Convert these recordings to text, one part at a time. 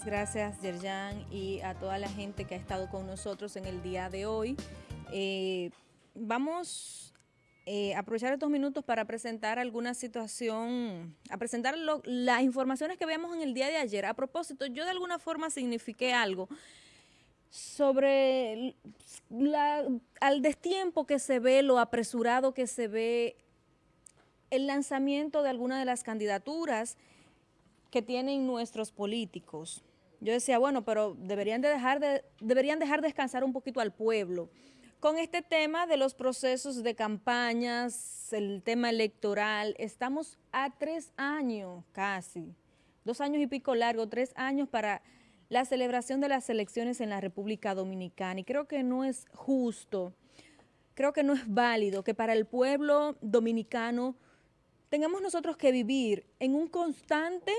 Gracias, Yerjan, y a toda la gente que ha estado con nosotros en el día de hoy. Eh, vamos eh, a aprovechar estos minutos para presentar alguna situación, a presentar las informaciones que veamos en el día de ayer. A propósito, yo de alguna forma signifiqué algo sobre la, al destiempo que se ve, lo apresurado que se ve el lanzamiento de alguna de las candidaturas que tienen nuestros políticos. Yo decía, bueno, pero deberían, de dejar, de, deberían dejar descansar un poquito al pueblo. Con este tema de los procesos de campañas, el tema electoral, estamos a tres años casi, dos años y pico largo, tres años para la celebración de las elecciones en la República Dominicana. Y creo que no es justo, creo que no es válido que para el pueblo dominicano tengamos nosotros que vivir en un constante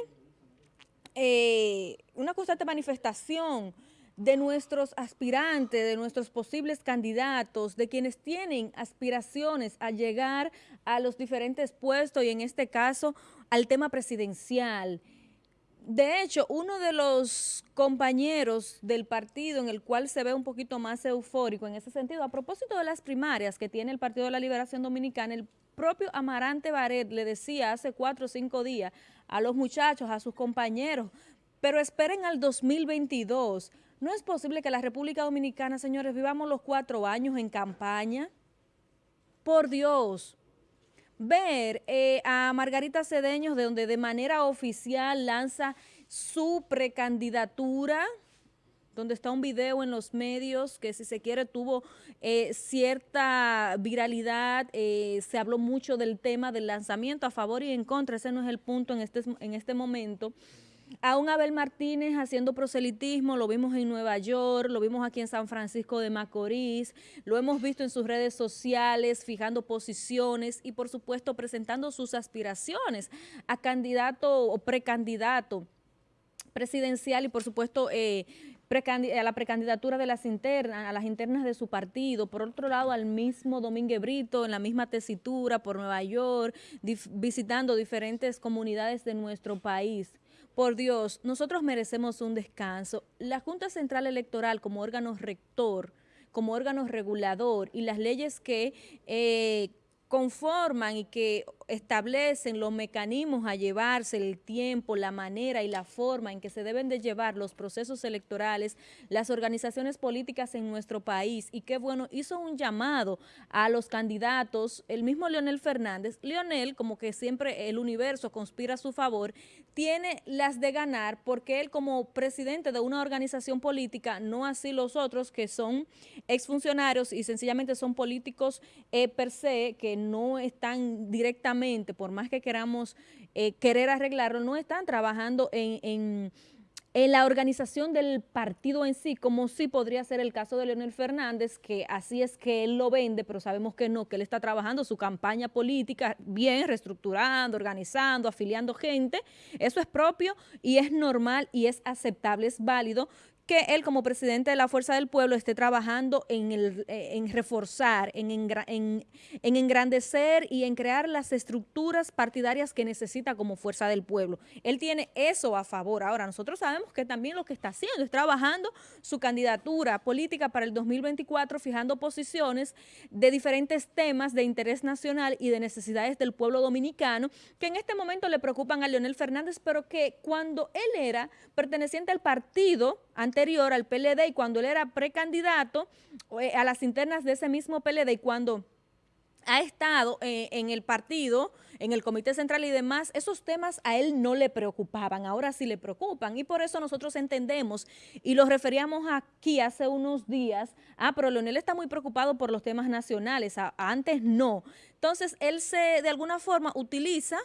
eh, una constante manifestación de nuestros aspirantes, de nuestros posibles candidatos, de quienes tienen aspiraciones a llegar a los diferentes puestos y en este caso al tema presidencial. De hecho, uno de los compañeros del partido en el cual se ve un poquito más eufórico en ese sentido, a propósito de las primarias que tiene el Partido de la Liberación Dominicana, el propio Amarante Baret le decía hace cuatro o cinco días a los muchachos, a sus compañeros, pero esperen al 2022. No es posible que la República Dominicana, señores, vivamos los cuatro años en campaña. Por Dios, ver eh, a Margarita Cedeños de donde de manera oficial lanza su precandidatura donde está un video en los medios que si se quiere tuvo eh, cierta viralidad, eh, se habló mucho del tema del lanzamiento a favor y en contra, ese no es el punto en este, en este momento. A un Abel Martínez haciendo proselitismo, lo vimos en Nueva York, lo vimos aquí en San Francisco de Macorís, lo hemos visto en sus redes sociales, fijando posiciones y por supuesto presentando sus aspiraciones a candidato o precandidato presidencial y por supuesto eh, a la precandidatura de las internas, a las internas de su partido, por otro lado al mismo Domínguez Brito en la misma tesitura por Nueva York, visitando diferentes comunidades de nuestro país. Por Dios, nosotros merecemos un descanso. La Junta Central Electoral como órgano rector, como órgano regulador y las leyes que eh, conforman y que establecen los mecanismos a llevarse el tiempo, la manera y la forma en que se deben de llevar los procesos electorales, las organizaciones políticas en nuestro país. Y qué bueno, hizo un llamado a los candidatos, el mismo Leonel Fernández, Leonel como que siempre el universo conspira a su favor, tiene las de ganar porque él como presidente de una organización política, no así los otros que son exfuncionarios y sencillamente son políticos eh, per se que no están directamente por más que queramos eh, querer arreglarlo, no están trabajando en, la organización del partido en sí, como sí podría ser el caso de Leonel Fernández, que así es que él lo vende, pero sabemos que no, que él está trabajando su campaña política bien, reestructurando, organizando, afiliando gente. Eso es propio y es normal y es aceptable, es válido que él como presidente de la Fuerza del Pueblo esté trabajando en, el, eh, en reforzar, en, en, engrandecer y en crear las estructuras partidarias que necesita como Fuerza del Pueblo. Él tiene eso a favor. Ahora, nosotros sabemos que también lo que está haciendo es trabajando su candidatura política para el 2024, fijando posiciones de diferentes temas de interés nacional y de necesidades del pueblo dominicano, que en este momento le preocupan a Leonel Fernández, pero que cuando él era perteneciente al partido, anterior al PLD y cuando él era precandidato eh, a las internas de ese mismo PLD y cuando ha estado eh, en el partido, en el Comité Central y demás, esos temas a él no le preocupaban, ahora sí le preocupan y por eso nosotros entendemos y lo referíamos aquí hace unos días, ah, pero Leonel está muy preocupado por los temas nacionales, antes no. Entonces él se de alguna forma utiliza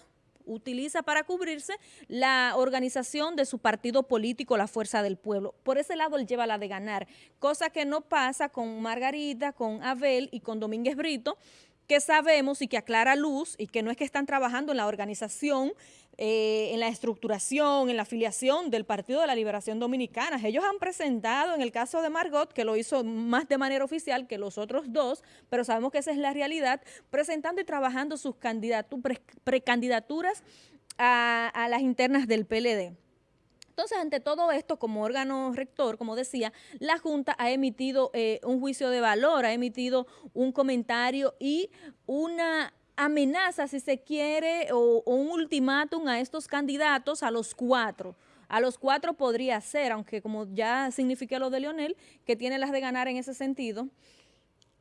utiliza para cubrirse la organización de su partido político, la Fuerza del Pueblo. Por ese lado él lleva la de ganar, cosa que no pasa con Margarita, con Abel y con Domínguez Brito, que sabemos y que aclara luz y que no es que están trabajando en la organización, eh, en la estructuración, en la afiliación del Partido de la Liberación Dominicana. Ellos han presentado, en el caso de Margot, que lo hizo más de manera oficial que los otros dos, pero sabemos que esa es la realidad, presentando y trabajando sus precandidaturas a, las internas del PLD. Entonces, ante todo esto, como órgano rector, como decía, la Junta ha emitido eh, un juicio de valor, ha emitido un comentario y una amenaza, si se quiere, o, un ultimátum a estos candidatos, a los cuatro. A los cuatro podría ser, aunque como ya significa lo de Leonel, que tiene las de ganar en ese sentido,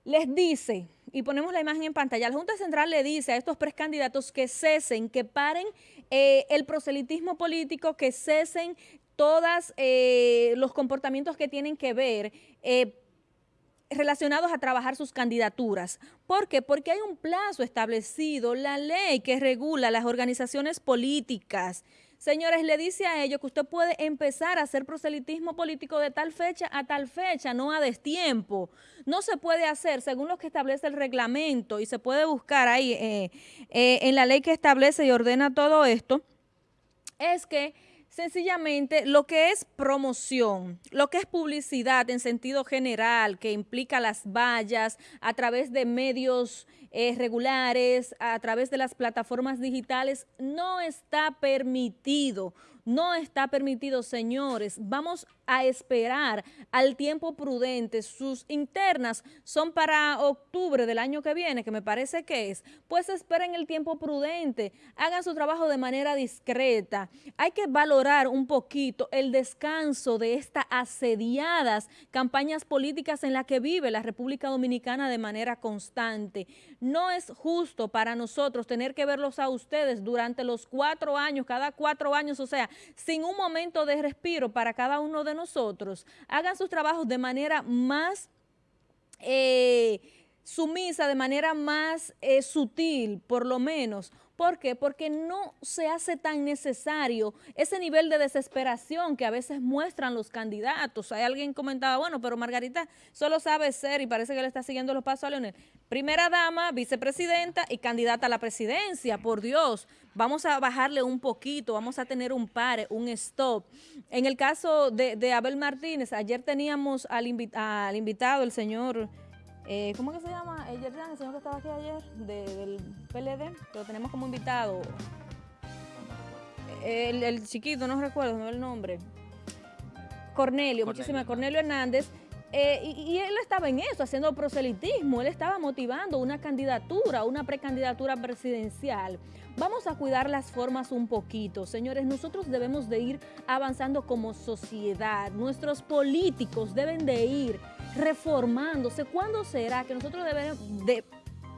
les dice, y ponemos la imagen en pantalla, la Junta Central le dice a estos precandidatos que cesen, que paren eh, el proselitismo político, que cesen todos eh, los comportamientos que tienen que ver eh, relacionados a trabajar sus candidaturas. ¿Por qué? Porque hay un plazo establecido, la ley que regula las organizaciones políticas, Señores, le dice a ellos que usted puede empezar a hacer proselitismo político de tal fecha a tal fecha, no a destiempo. No se puede hacer según lo que establece el reglamento y se puede buscar ahí eh, eh, en la ley que establece y ordena todo esto, es que sencillamente lo que es promoción, lo que es publicidad en sentido general, que implica las vallas a través de medios eh, regulares, a través de las plataformas digitales, no está permitido. No está permitido, señores. Vamos a esperar al tiempo prudente. Sus internas son para octubre del año que viene, que me parece que es. Pues esperen el tiempo prudente. Hagan su trabajo de manera discreta. Hay que valorar un poquito el descanso de estas asediadas campañas políticas en las que vive la República Dominicana de manera constante. No es justo para nosotros tener que verlos a ustedes durante los cuatro años, cada cuatro años, o sea, sin un momento de respiro para cada uno de nosotros, hagan sus trabajos de manera más eh, sumisa, de manera más eh, sutil, por lo menos, ¿Por qué? Porque no se hace tan necesario ese nivel de desesperación que a veces muestran los candidatos. Hay alguien comentaba, bueno, pero Margarita solo sabe ser y parece que le está siguiendo los pasos a Leonel. Primera dama, vicepresidenta y candidata a la presidencia, por Dios. Vamos a bajarle un poquito, vamos a tener un pare, un stop. En el caso de, Abel Martínez, ayer teníamos al, al invitado, el señor... Eh, ¿cómo que se llama? El el señor que estaba aquí ayer, del PLD, que lo tenemos como invitado. El, chiquito, no recuerdo, no el nombre. Cornelio, muchísimas, Cornelio Hernández. Eh, y, él estaba en eso, haciendo proselitismo, él estaba motivando una candidatura, una precandidatura presidencial. Vamos a cuidar las formas un poquito, señores, nosotros debemos de ir avanzando como sociedad, nuestros políticos deben de ir reformándose. ¿Cuándo será que nosotros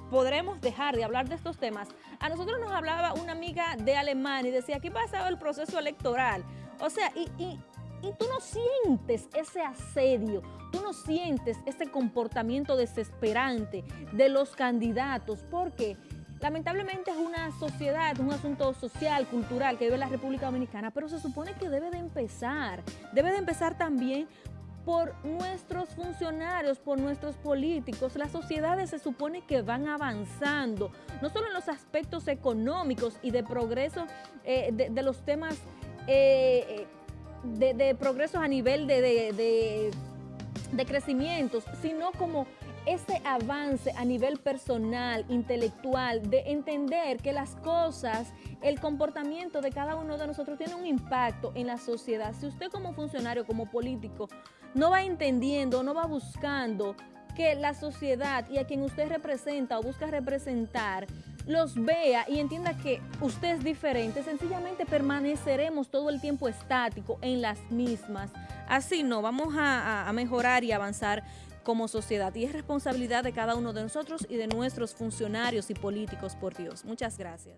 podremos dejar de hablar de estos temas? A nosotros nos hablaba una amiga de Alemania y decía, ¿qué pasado el proceso electoral? O sea, y, y, tú no sientes ese asedio, tú no sientes ese comportamiento desesperante de los candidatos, porque lamentablemente es una sociedad, un asunto social, cultural que vive la República Dominicana, pero se supone que debe de empezar, debe de empezar también por nuestros funcionarios, por nuestros políticos. Las sociedades se supone que van avanzando, no solo en los aspectos económicos y de progreso eh, de, los temas eh, de, de, progresos a nivel de, de, de crecimientos, sino como ese avance a nivel personal, intelectual, de entender que las cosas, el comportamiento de cada uno de nosotros tiene un impacto en la sociedad. Si usted como funcionario, como político, no va entendiendo, no va buscando que la sociedad y a quien usted representa o busca representar los vea y entienda que usted es diferente, sencillamente permaneceremos todo el tiempo estático en las mismas. Así no, vamos a, a mejorar y avanzar como sociedad y es responsabilidad de cada uno de nosotros y de nuestros funcionarios y políticos, por Dios. Muchas gracias.